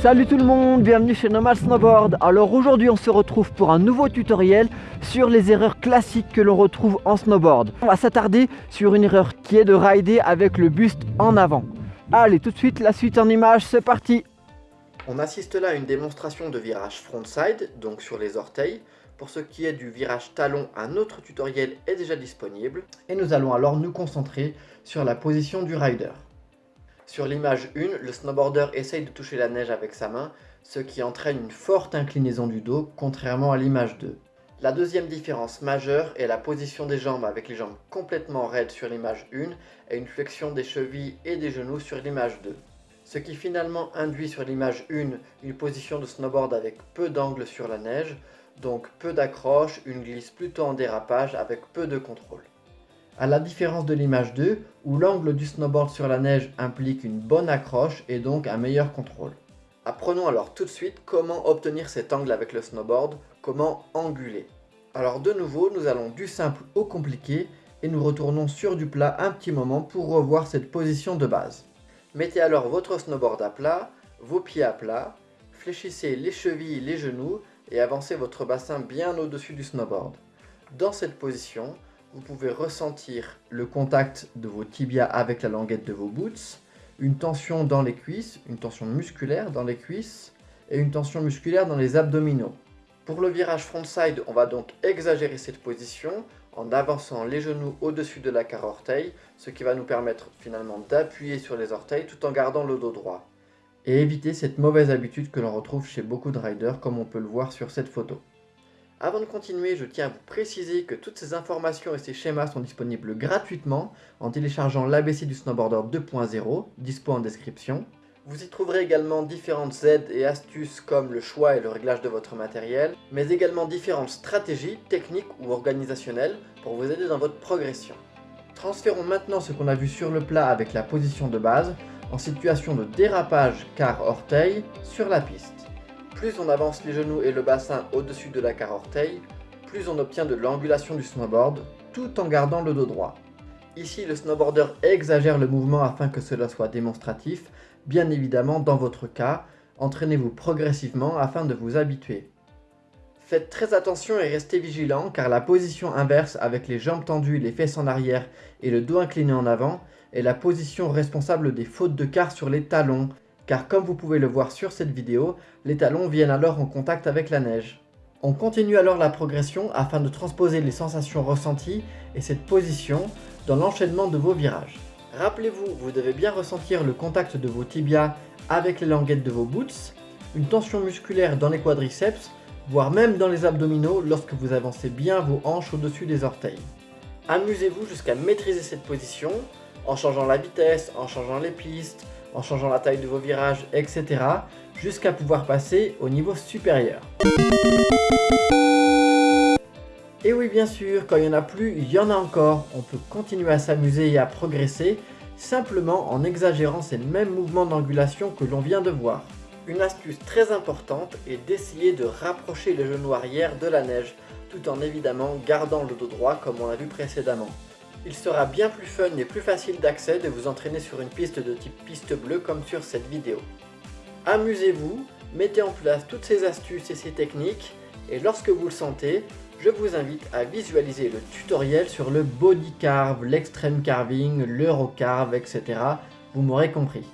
Salut tout le monde, bienvenue chez Normal Snowboard. Alors aujourd'hui on se retrouve pour un nouveau tutoriel sur les erreurs classiques que l'on retrouve en snowboard. On va s'attarder sur une erreur qui est de rider avec le buste en avant. Allez tout de suite la suite en image, c'est parti On assiste là à une démonstration de virage frontside, donc sur les orteils. Pour ce qui est du virage talon, un autre tutoriel est déjà disponible. Et nous allons alors nous concentrer sur la position du rider. Sur l'image 1, le snowboarder essaye de toucher la neige avec sa main, ce qui entraîne une forte inclinaison du dos, contrairement à l'image 2. La deuxième différence majeure est la position des jambes avec les jambes complètement raides sur l'image 1 et une flexion des chevilles et des genoux sur l'image 2. Ce qui finalement induit sur l'image 1 une position de snowboard avec peu d'angle sur la neige, donc peu d'accroche, une glisse plutôt en dérapage avec peu de contrôle. À la différence de l'image 2, où l'angle du snowboard sur la neige implique une bonne accroche et donc un meilleur contrôle. Apprenons alors tout de suite comment obtenir cet angle avec le snowboard, comment anguler. Alors de nouveau, nous allons du simple au compliqué et nous retournons sur du plat un petit moment pour revoir cette position de base. Mettez alors votre snowboard à plat, vos pieds à plat, fléchissez les chevilles, les genoux et avancez votre bassin bien au-dessus du snowboard. Dans cette position, vous pouvez ressentir le contact de vos tibias avec la languette de vos boots, une tension dans les cuisses, une tension musculaire dans les cuisses et une tension musculaire dans les abdominaux. Pour le virage frontside, on va donc exagérer cette position en avançant les genoux au-dessus de la carre orteil, ce qui va nous permettre finalement d'appuyer sur les orteils tout en gardant le dos droit. Et éviter cette mauvaise habitude que l'on retrouve chez beaucoup de riders comme on peut le voir sur cette photo. Avant de continuer, je tiens à vous préciser que toutes ces informations et ces schémas sont disponibles gratuitement en téléchargeant l'ABC du Snowboarder 2.0, dispo en description. Vous y trouverez également différentes aides et astuces comme le choix et le réglage de votre matériel, mais également différentes stratégies, techniques ou organisationnelles pour vous aider dans votre progression. Transférons maintenant ce qu'on a vu sur le plat avec la position de base en situation de dérapage car orteil sur la piste. Plus on avance les genoux et le bassin au-dessus de la carre orteil, plus on obtient de l'angulation du snowboard, tout en gardant le dos droit. Ici, le snowboarder exagère le mouvement afin que cela soit démonstratif. Bien évidemment, dans votre cas, entraînez-vous progressivement afin de vous habituer. Faites très attention et restez vigilant car la position inverse avec les jambes tendues, les fesses en arrière et le dos incliné en avant est la position responsable des fautes de quart sur les talons, car comme vous pouvez le voir sur cette vidéo, les talons viennent alors en contact avec la neige. On continue alors la progression afin de transposer les sensations ressenties et cette position dans l'enchaînement de vos virages. Rappelez-vous, vous devez bien ressentir le contact de vos tibias avec les languettes de vos boots, une tension musculaire dans les quadriceps, voire même dans les abdominaux lorsque vous avancez bien vos hanches au-dessus des orteils. Amusez-vous jusqu'à maîtriser cette position en changeant la vitesse, en changeant les pistes, en changeant la taille de vos virages, etc. jusqu'à pouvoir passer au niveau supérieur. Et oui bien sûr, quand il n'y en a plus, il y en a encore. On peut continuer à s'amuser et à progresser simplement en exagérant ces mêmes mouvements d'angulation que l'on vient de voir. Une astuce très importante est d'essayer de rapprocher le genou arrière de la neige, tout en évidemment gardant le dos droit comme on l'a vu précédemment. Il sera bien plus fun et plus facile d'accès de vous entraîner sur une piste de type piste bleue comme sur cette vidéo. Amusez-vous, mettez en place toutes ces astuces et ces techniques, et lorsque vous le sentez, je vous invite à visualiser le tutoriel sur le body carve, l'extreme carving, l'eurocarve, etc. Vous m'aurez compris.